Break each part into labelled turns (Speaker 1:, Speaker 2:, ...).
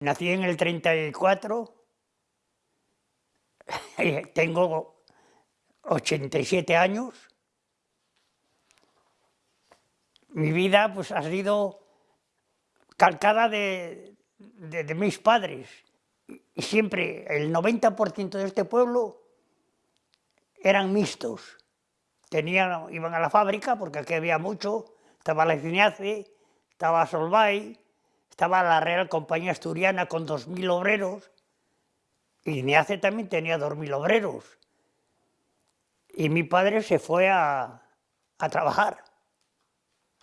Speaker 1: Nací en el 34, tengo 87 años. Mi vida pues, ha sido calcada de, de mis padres. Y siempre el 90% de este pueblo eran mixtos. Tenían, iban a la fábrica, porque aquí había mucho, estaba la Cineace, estaba Solvay, estaba la Real Compañía Asturiana con 2.000 obreros, y Cineace también tenía 2.000 obreros. Y mi padre se fue a, a trabajar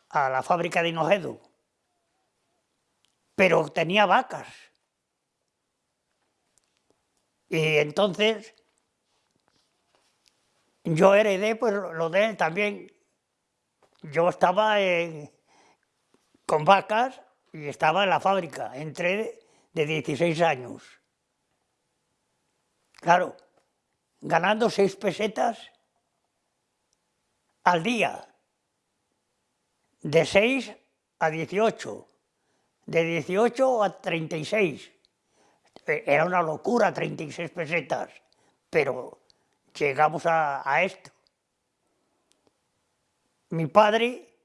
Speaker 1: a la fábrica de Hinojedo, pero tenía vacas. Y entonces yo heredé pues lo de él también. Yo estaba con vacas y estaba en la fábrica, entré de 16 años. Claro, ganando 6 pesetas al día, de 6 a 18, de 18 a 36. Era una locura 36 pesetas, pero llegamos a, esto. Mi padre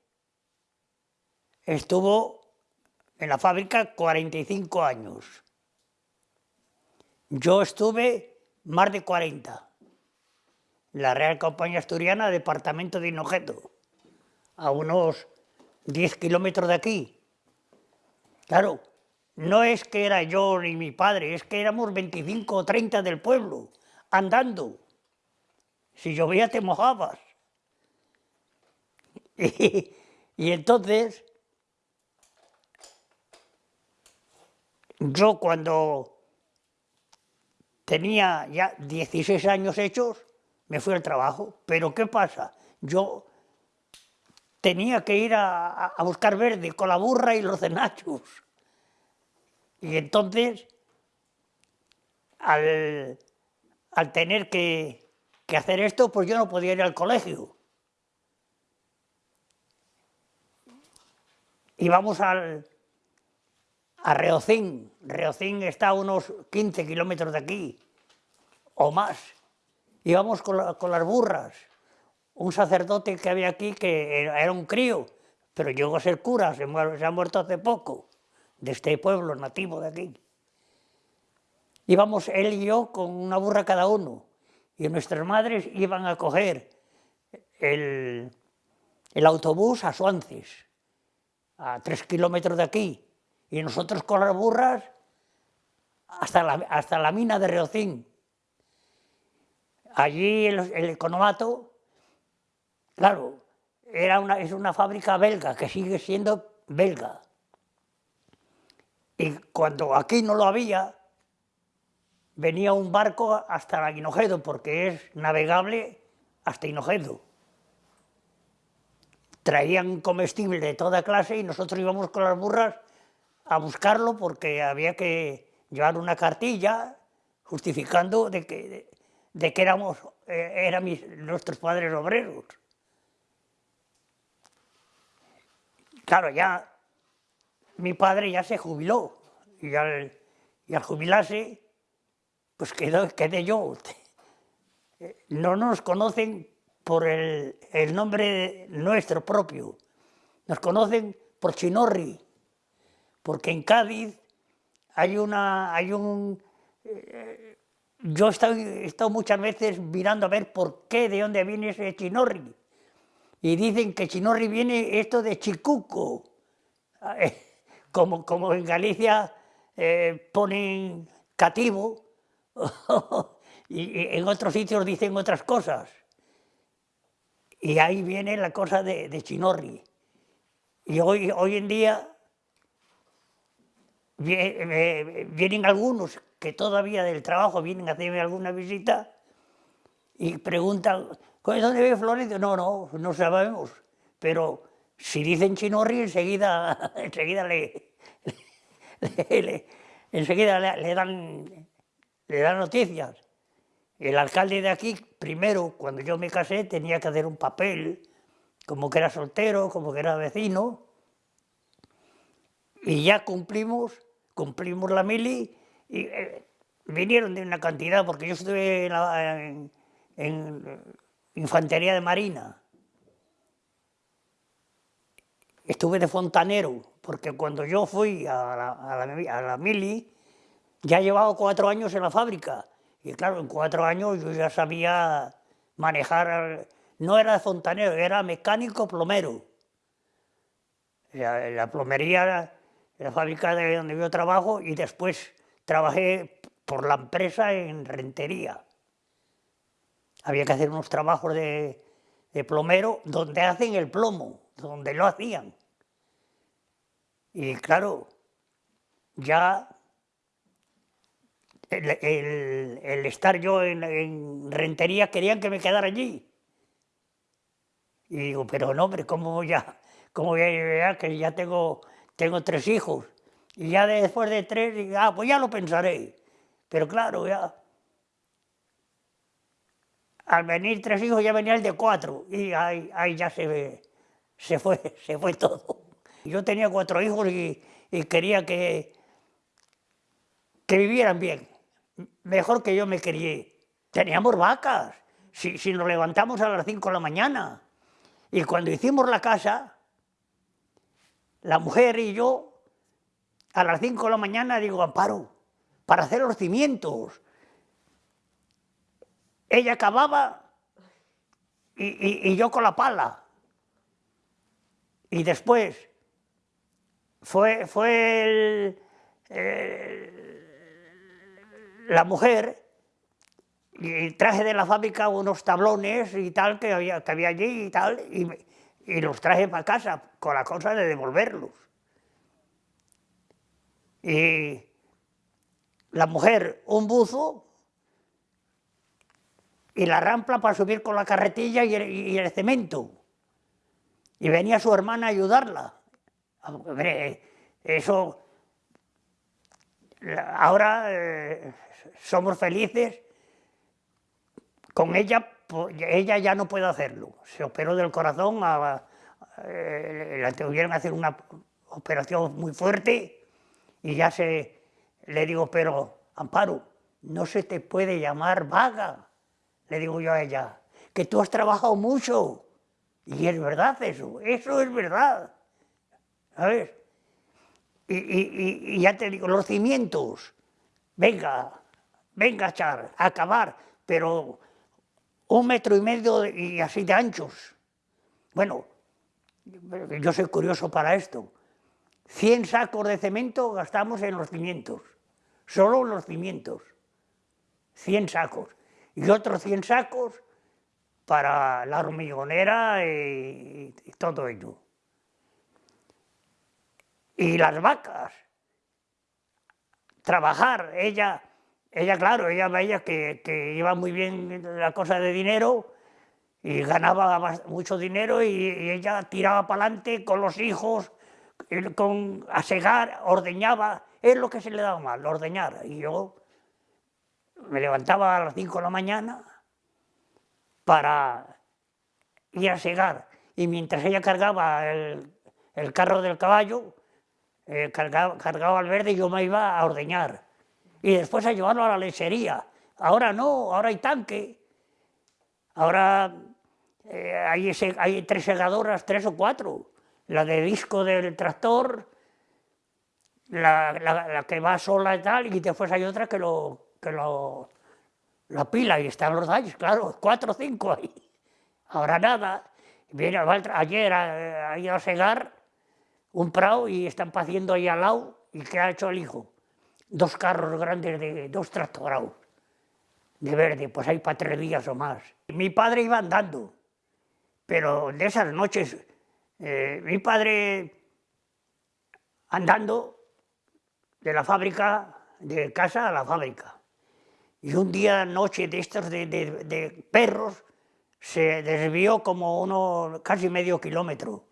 Speaker 1: estuvo en la fábrica 45 años. Yo estuve más de 40. La Real Compañía Asturiana, departamento de Hinojeto, a unos 10 kilómetros de aquí. Claro, no es que era yo ni mi padre, es que éramos 25 o 30 del pueblo, andando. Si llovía te mojabas. Y, entonces, yo cuando tenía ya 16 años hechos, me fui al trabajo. Pero ¿qué pasa? Yo tenía que ir a, buscar verde con la burra y los cenachos. Y entonces, al tener que, que hacer esto, pues yo no podía ir al colegio. Íbamos al, a Reocín. Reocín está a unos 15 kilómetros de aquí, o más. Íbamos con, con las burras. Un sacerdote que había aquí, que era un crío, pero llegó a ser cura, se, se ha muerto hace poco, de este pueblo nativo de aquí. Íbamos él y yo con una burra cada uno y nuestras madres iban a coger el, autobús a Suances, a tres kilómetros de aquí, y nosotros con las burras hasta la, hasta la mina de Reocín. Allí el, economato, claro, era una, es una fábrica belga, que sigue siendo belga. Y cuando aquí no lo había, venía un barco hasta Hinojedo, porque es navegable hasta Hinojedo. Traían comestible de toda clase y nosotros íbamos con las burras a buscarlo porque había que llevar una cartilla justificando de que, de, que éramos eh, eran nuestros padres obreros. Claro, ya mi padre ya se jubiló y al, y al jubilarse pues quedé yo. No nos conocen por el, nombre nuestro propio, nos conocen por Chinorri, porque en Cádiz hay una, hay un... Eh, yo he estado, muchas veces mirando a ver por qué, de dónde viene ese Chinorri, y dicen que Chinorri viene esto de Chicuco, como, como en Galicia eh, ponen cativo, y en otros sitios dicen otras cosas. Y ahí viene la cosa de, Chinorri. Y hoy, hoy en día vienen algunos que todavía del trabajo vienen a hacerme alguna visita y preguntan, ¿dónde vive Florencio? No, no, no sabemos, pero si dicen Chinorri enseguida, enseguida le, enseguida le dan le dan noticias. El alcalde de aquí, primero, cuando yo me casé, tenía que hacer un papel, como que era soltero, como que era vecino, y ya cumplimos cumplimos la mili y eh, vinieron de una cantidad, porque yo estuve en, la, Infantería de Marina. Estuve de fontanero, porque cuando yo fui a la, a mili, ya llevaba cuatro años en la fábrica. Y claro, en cuatro años yo ya sabía manejar, no era de fontanero, era mecánico plomero. La, la plomería, la fábrica de donde yo trabajo, y después trabajé por la empresa en rentería. Había que hacer unos trabajos de, plomero donde hacen el plomo, donde lo hacían. Y claro, ya el, estar yo en, en, rentería querían que me quedara allí. Y digo, pero no, hombre, ¿cómo voy a, cómo voy a? Que ya tengo, tengo tres hijos. Y ya después de tres, ah, pues ya lo pensaré. Pero claro, ya... Al venir tres hijos ya venía el de cuatro. Y ahí, ahí ya se, se, fue, se fue todo. Yo tenía cuatro hijos y, quería que, que vivieran bien mejor que yo me crié. Teníamos vacas, si, si nos levantamos a las 5 de la mañana. Y cuando hicimos la casa, la mujer y yo, a las 5 de la mañana, digo, Amparo, para hacer los cimientos. Ella acababa y, y, yo con la pala. Y después fue, fue el, la mujer y traje de la fábrica unos tablones y tal que había, que había allí y tal, y los traje para casa con la cosa de devolverlos. Y la mujer un buzo y la rampla para subir con la carretilla y el, cemento. Y venía su hermana a ayudarla. Eso ahora eh, somos felices, con ella, ella ya no puede hacerlo, se operó del corazón, a, eh, la tuvieron que hacer una operación muy fuerte y ya se, le digo, pero Amparo, no se te puede llamar vaga, le digo yo a ella, que tú has trabajado mucho, y es verdad eso, eso es verdad, ¿sabes? Y, y, y ya te digo, los cimientos, venga, venga a echar, a acabar, pero un metro y medio y así de anchos. Bueno, yo soy curioso para esto. 100 sacos de cemento gastamos en los cimientos, solo en los cimientos. 100 sacos. Y otros 100 sacos para la hormigonera y, y todo ello. Y las vacas, trabajar, ella ella, claro, ella veía que, que, iba muy bien la cosa de dinero y ganaba mucho dinero y, ella tiraba para adelante con los hijos, con, a segar, ordeñaba, es lo que se le daba mal, ordeñar. Y yo me levantaba a las 5 de la mañana para ir a segar y mientras ella cargaba el, el carro del caballo, eh, cargaba, cargaba al verde y yo me iba a ordeñar y después a llevarlo a la lechería. Ahora no, ahora hay tanque. Ahora eh, hay, hay, tres segadoras, tres o cuatro. La de disco del tractor, la, la, que va sola y tal, y después hay otra que lo, que lo la pila y están los daños, claro, cuatro o cinco ahí. Ahora nada. Viene, ayer ha, ido a segar un prado y están haciendo ahí al lado, y ¿qué ha hecho el hijo? Dos carros grandes de dos tractorados de verde, pues hay para tres días o más. Mi padre iba andando, pero de esas noches, eh, mi padre andando de la fábrica, de casa a la fábrica. Y un día, noche de estos de, de, de perros, se desvió como uno, casi medio kilómetro,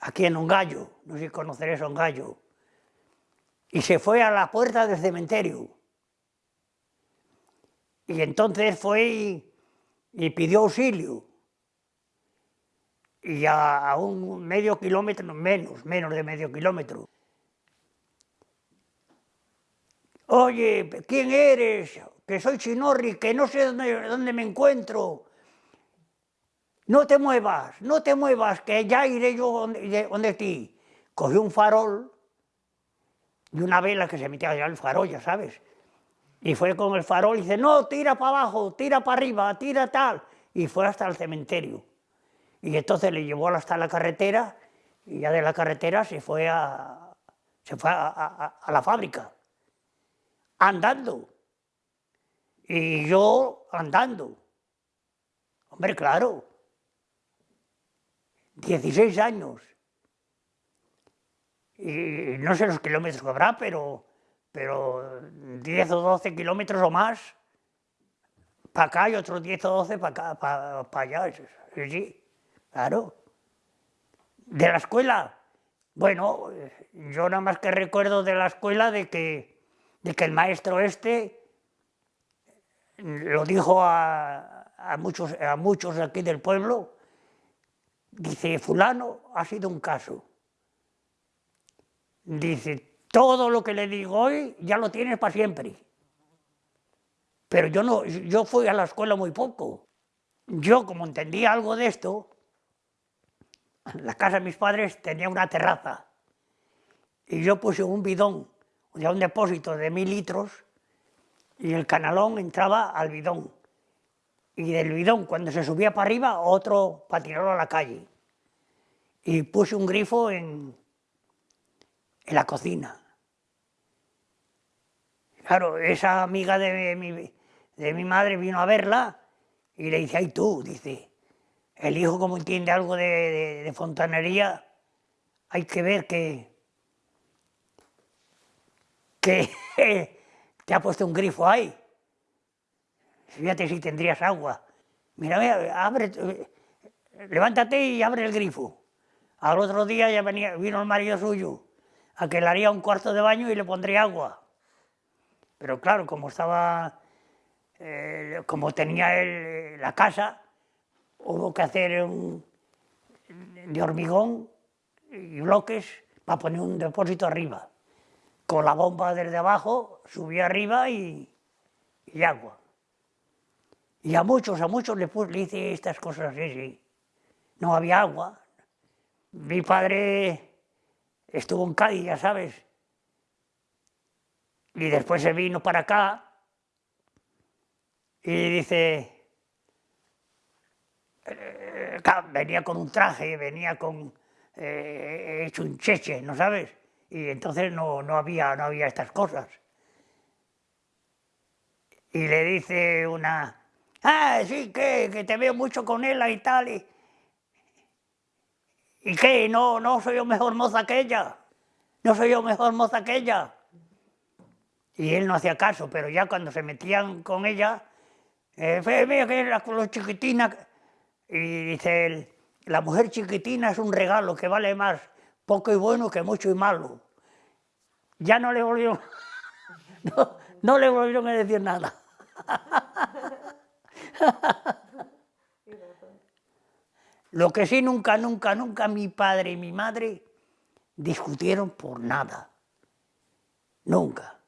Speaker 1: aquí en un gallo, no sé si conoceréis un gallo y se fue a la puerta del cementerio. Y entonces fue y, pidió auxilio. Y a, a, un medio kilómetro, menos, menos de medio kilómetro. oye, ¿quién eres? Que soy Chinorri, que no sé dónde, dónde me encuentro. No te muevas, no te muevas, que ya iré yo donde, donde ti. Cogió un farol y una vela que se metía allá el farol, ya sabes. Y fue con el farol y dice, no, tira para abajo, tira para arriba, tira tal. Y fue hasta el cementerio. Y entonces le llevó hasta la carretera y ya de la carretera se fue a, se fue a, la fábrica, andando. Y yo andando. Hombre, claro. 16 años. Y no sé los kilómetros que habrá, pero, pero 10 o 12 kilómetros o más para acá y otros 10 o 12 para acá, para, allá. Sí, claro. De la escuela, bueno, yo nada más que recuerdo de la escuela de que, de que el maestro este lo dijo a, a, muchos, a muchos aquí del pueblo, dice, fulano ha sido un caso. Dice, todo lo que le digo hoy ya lo tienes para siempre. Pero yo, no, yo fui a la escuela muy poco. Yo, como entendía algo de esto, la casa de mis padres tenía una terraza y yo puse un bidón, o sea, un depósito de mil litros y el canalón entraba al bidón. Y del bidón, cuando se subía para arriba, otro para tirarlo a la calle. Y puse un grifo en, en la cocina. Claro, esa amiga de mi, de mi madre vino a verla y le dice, ay tú, dice, el hijo como entiende algo de, fontanería, hay que ver que, que te ha puesto un grifo ahí. Fíjate si tendrías agua. Mira, abre, levántate y abre el grifo. Al otro día ya venía, vino el marido suyo, a que le haría un cuarto de baño y le pondría agua. Pero claro, como estaba, eh, como tenía la casa, hubo que hacer un, de hormigón y bloques para poner un depósito arriba. Con la bomba desde abajo, subía arriba y, agua. Y a muchos, a muchos le, le hice estas cosas así, sí. No había agua. Mi padre estuvo en Cádiz, ya sabes. Y después se vino para acá y dice, eh, venía con un traje, venía con eh, hecho un cheche, ¿no sabes? Y entonces no, no, había, no había estas cosas. Y le dice una, ah, sí, que, que te veo mucho con él y tal. ¿Y qué? ¿No, ¿No soy yo mejor moza que ella? ¿No soy yo mejor moza que ella? Y él no hacía caso, pero ya cuando se metían con ella, eh, mira que era con los chiquitinas, y dice él, la mujer chiquitina es un regalo que vale más poco y bueno que mucho y malo. Ya no le volvieron, no, le volvieron a decir nada. Lo que sí nunca, nunca, nunca mi padre y mi madre discutieron por nada. Nunca.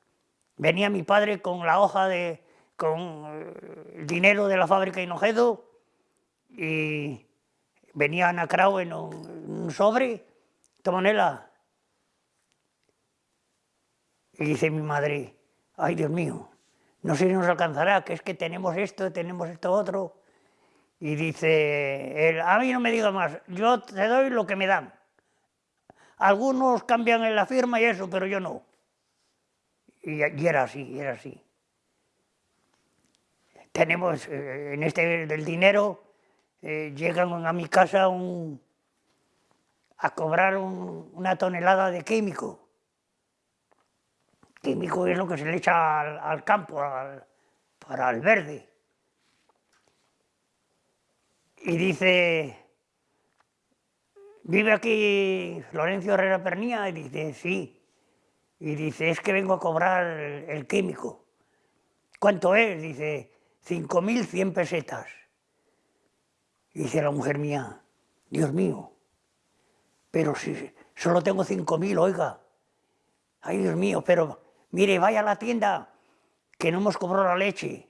Speaker 1: Venía mi padre con la hoja de, con eh, el dinero de la fábrica Hinojedo y venía anacrado en un, sobre, tomonela. Y dice mi madre, ay Dios mío, no sé si nos alcanzará, que es que tenemos esto, tenemos esto otro. Y dice él, a mí no me digas más, yo te doy lo que me dan. Algunos cambian en la firma y eso, pero yo no. Y, y era así, era así. Tenemos eh, en este del dinero, eh, llegan a mi casa a cobrar una tonelada de químico. Químico es lo que se le echa al, campo, para el verde. Y dice, ¿vive aquí Florencio Herrera Pernía? Y dice, sí. Y dice, es que vengo a cobrar el, químico. ¿Cuánto es? Dice, 5.100 pesetas. Dice la mujer mía, Dios mío, pero si solo tengo 5.000, oiga, ay Dios mío, pero mire, vaya a la tienda, que no hemos cobrado la leche.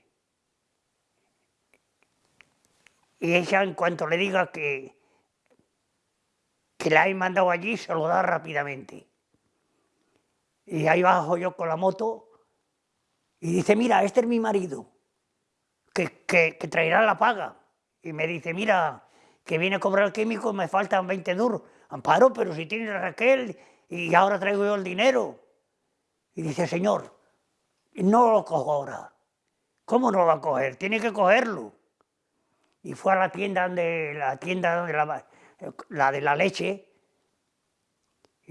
Speaker 1: Y ella, en cuanto le diga que, que la he mandado allí, se lo da rápidamente. Y ahí bajo yo con la moto y dice, mira, este es mi marido, que, que, traerá la paga. Y me dice, mira, que viene a cobrar el químico, me faltan 20 duros. Amparo, pero si tienes Raquel y ahora traigo yo el dinero. Y dice, señor, no lo cojo ahora. ¿Cómo no lo va a coger? Tiene que cogerlo. Y fue a la tienda donde la tienda donde la, la de la leche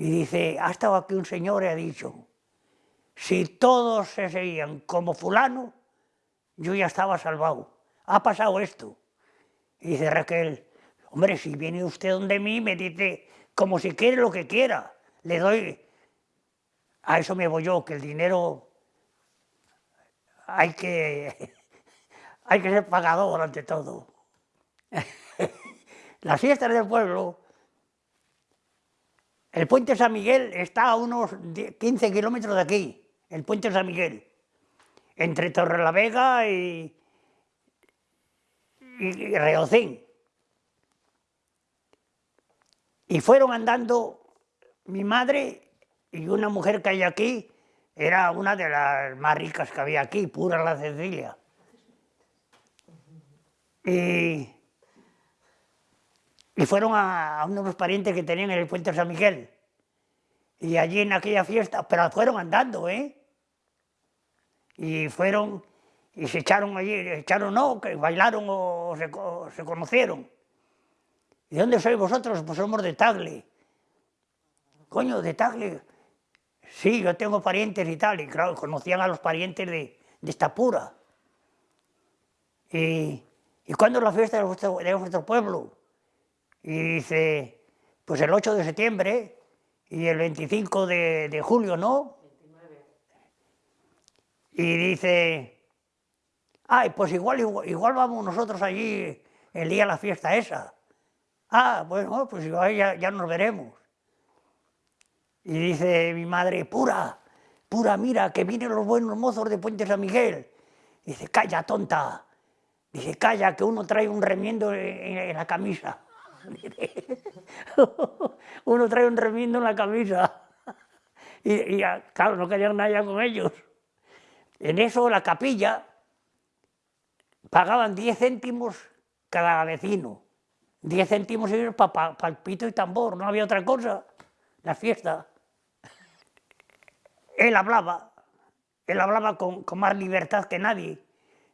Speaker 1: y dice, ha estado aquí un señor y ha dicho, si todos se seguían como fulano, yo ya estaba salvado. Ha pasado esto. Y dice Raquel, hombre, si viene usted donde mí, me dice, como si quiere lo que quiera, le doy... A eso me voy yo, que el dinero hay que, hay que ser pagador ante todo. Las fiestas del pueblo, el puente San Miguel está a unos 15 kilómetros de aquí, el puente San Miguel, entre Torrelavega y, y Reocín. Y fueron andando mi madre y una mujer que hay aquí, era una de las más ricas que había aquí, pura la Cecilia. Y, y fueron a, a, unos parientes que tenían en el puente San Miguel. Y allí en aquella fiesta, pero fueron andando, ¿eh? Y fueron y se echaron allí, echaron no, que bailaron o se, se conocieron. ¿Y dónde sois vosotros? Pues somos de Tagle. Coño, de Tagle. Sí, yo tengo parientes y tal, y claro, conocían a los parientes de, de esta pura. Y, ¿Y cuándo es la fiesta de vuestro, de vuestro pueblo? Y dice, pues el 8 de septiembre y el 25 de, de julio, ¿no? 29. Y dice, Ay, pues igual, igual, vamos nosotros allí el día de la fiesta esa. Ah, bueno, pues igual ya, ya nos veremos. Y dice mi madre, pura, pura, mira, que vienen los buenos mozos de Puente San Miguel. Dice, calla, tonta. Dice, calla, que uno trae un remiendo en, la camisa. uno trae un remiendo en la camisa. Y, y claro, no querían nada con ellos. En eso la capilla pagaban 10 céntimos cada vecino. 10 céntimos para pa, pito y tambor, no había otra cosa, la fiesta. Él hablaba, él hablaba con, con más libertad que nadie.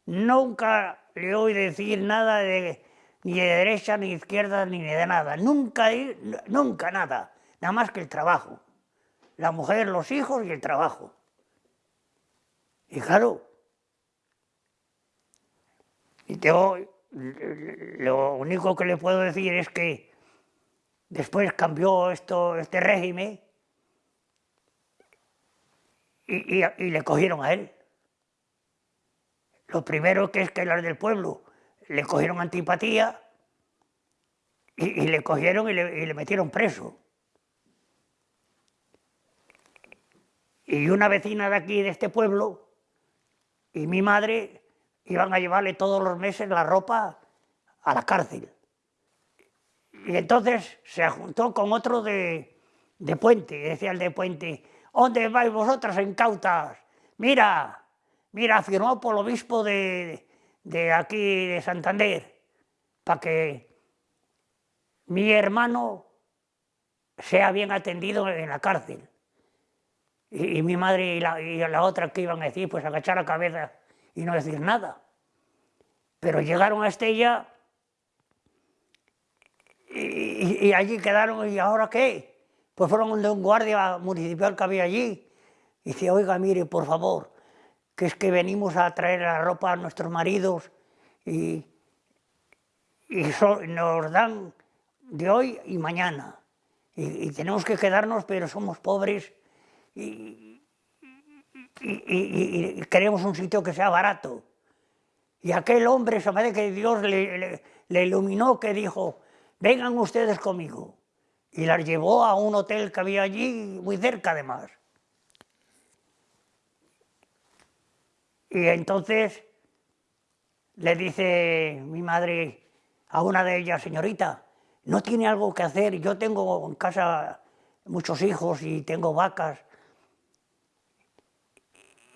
Speaker 1: Nunca le oí decir nada de, ni de derecha, ni de izquierda, ni de nada. Nunca, nunca nada, nada más que el trabajo. La mujer, los hijos y el trabajo. Y claro, y yo lo único que le puedo decir es que después cambió esto, este régimen y, y, le cogieron a él. Lo primero que es que los del pueblo le cogieron antipatía y, le cogieron y le, y le metieron preso. Y una vecina de aquí, de este pueblo, y mi madre iban a llevarle todos los meses la ropa a la cárcel. Y entonces se juntó con otro de, de Puente, decía el de Puente, ¿dónde vais vosotras incautas? Mira, mira, firmó por el obispo de, de aquí de Santander, para que mi hermano sea bien atendido en la cárcel. Y, mi madre y la, y la otra que iban a decir, pues agachar la cabeza y no decir nada. Pero llegaron a Estella y, y, allí quedaron, ¿y ahora qué? Pues fueron de un guardia municipal que había allí. Y dice, oiga, mire, por favor, que es que venimos a traer la ropa a nuestros maridos y, y nos dan de hoy y mañana. Y, y, tenemos que quedarnos, pero somos pobres y, y, queremos un sitio que sea barato. Y aquel hombre, se me que Dios le, le, le, iluminó, que dijo, vengan ustedes conmigo. Y las llevó a un hotel que había allí, muy cerca además. Y entonces le dice mi madre a una de ellas, señorita, ¿no tiene algo que hacer? Yo tengo en casa muchos hijos y tengo vacas.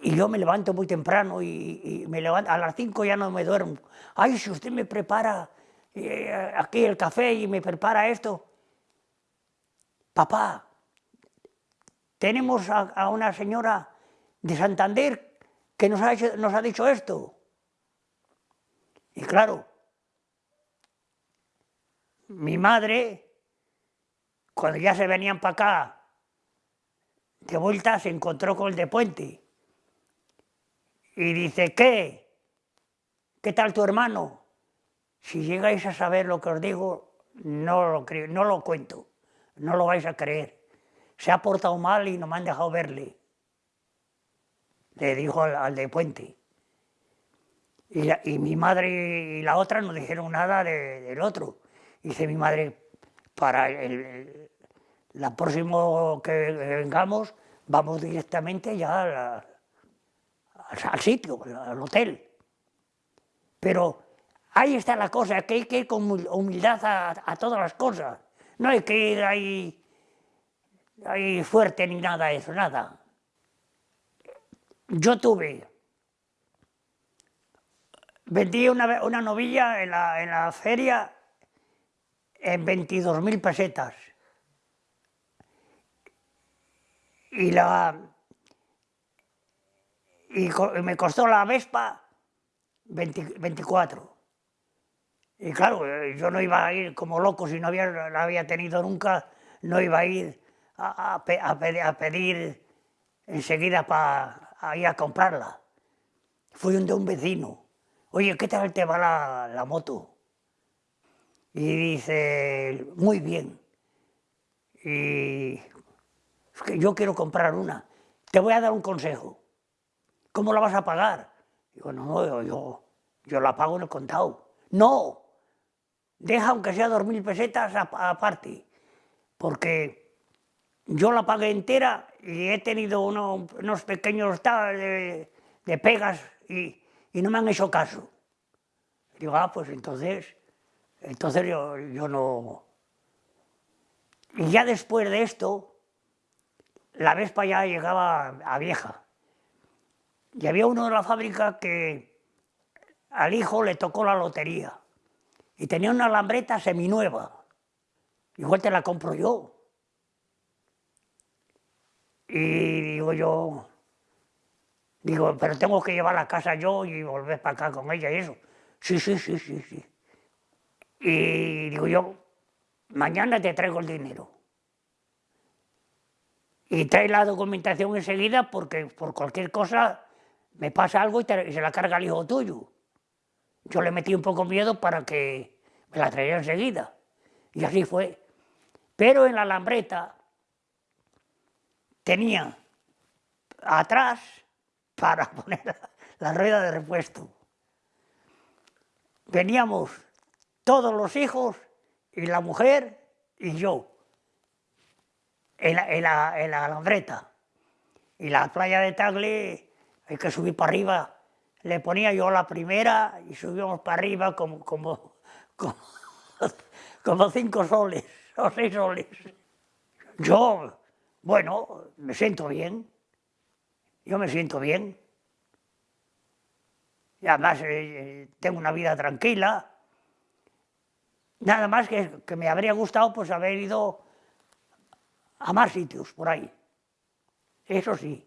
Speaker 1: Y yo me levanto muy temprano y, me levanto, a las cinco ya no me duermo. Ay, si usted me prepara eh, aquí el café y me prepara esto. Papá, tenemos a, una señora de Santander que nos ha, dicho esto. Y claro, mi madre cuando ya se venían para acá, de vuelta se encontró con el de Puente. Y dice, ¿qué? ¿Qué tal tu hermano? Si llegáis a saber lo que os digo, no lo, no lo cuento, no lo vais a creer. Se ha portado mal y no me han dejado verle. Le dijo al, de Puente. Y, mi madre y la otra no dijeron nada del otro. Dice mi madre, para el, la próximo que vengamos vamos directamente ya al sitio, al hotel. Pero ahí está la cosa, que hay que ir con humildad a, todas las cosas. No hay que ir ahí, ahí fuerte ni nada de eso, nada. Yo tuve, vendí una, novilla en la, en la feria en 22.000 pesetas. Y, la, y me costó la Vespa 24. Y claro, yo no iba a ir como loco, si no había, la había tenido nunca, no iba a ir a, a, pedir, enseguida para ir a comprarla. Fui un de un vecino. Oye, ¿qué tal te va la, la moto? Y dice, muy bien. Y que yo quiero comprar una. Te voy a dar un consejo. ¿Cómo la vas a pagar? Digo, no, yo, yo la pago en el contado. No, deja aunque sea dos mil pesetas aparte, porque yo la pagué entera y he tenido unos pequeños de, de pegas y, y, no me han hecho caso. Digo, ah, pues entonces entonces yo, yo no... Y ya después de esto, la Vespa ya llegaba a vieja. Y había uno de la fábrica que al hijo le tocó la lotería. Y tenía una lambreta seminueva. Igual te la compro yo. Y digo yo, digo, pero tengo que llevar a casa yo y volver para acá con ella y eso. Sí, sí, sí, sí, sí. Y digo yo, mañana te traigo el dinero. Y trae la documentación enseguida porque por cualquier cosa me pasa algo y, se la carga el hijo tuyo. Yo le metí un poco miedo para que me la traiga enseguida. Y así fue. Pero en la lambreta tenía atrás para poner la rueda de repuesto. Veníamos todos los hijos y la mujer y yo, en la, en la, en la alambreta. Y la playa de Tagle hay que subir para arriba. Le ponía yo la primera y subíamos para arriba como, como, como, cinco soles o seis soles. Yo, bueno, me siento bien. Yo me siento bien. Y además eh, tengo una vida tranquila. Nada más que, que me habría gustado pues haber ido a más sitios por ahí. Eso sí.